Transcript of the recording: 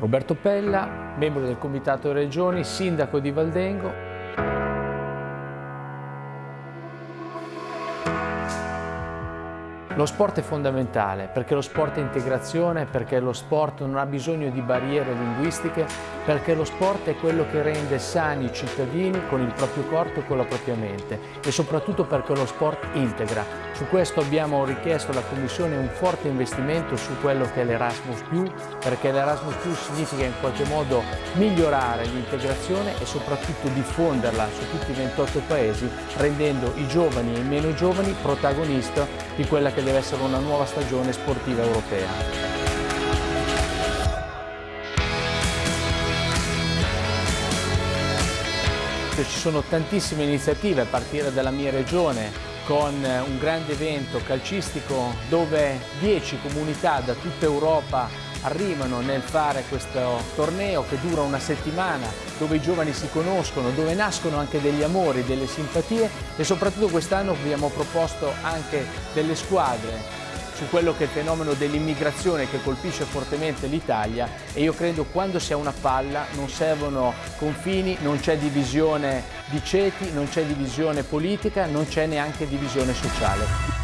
Roberto Pella, membro del Comitato Regioni, sindaco di Valdengo. Lo sport è fondamentale perché lo sport è integrazione, perché lo sport non ha bisogno di barriere linguistiche, perché lo sport è quello che rende sani i cittadini con il proprio corpo e con la propria mente e soprattutto perché lo sport integra. Su questo abbiamo richiesto alla Commissione un forte investimento su quello che è l'Erasmus+, perché l'Erasmus+, significa in qualche modo migliorare l'integrazione e soprattutto diffonderla su tutti i 28 paesi, rendendo i giovani e i meno giovani protagonisti di quella che deve essere una nuova stagione sportiva europea. Ci sono tantissime iniziative a partire dalla mia regione con un grande evento calcistico dove 10 comunità da tutta Europa arrivano nel fare questo torneo che dura una settimana, dove i giovani si conoscono, dove nascono anche degli amori, delle simpatie e soprattutto quest'anno abbiamo proposto anche delle squadre su quello che è il fenomeno dell'immigrazione che colpisce fortemente l'Italia e io credo quando si ha una palla non servono confini, non c'è divisione di ceti, non c'è divisione politica, non c'è neanche divisione sociale.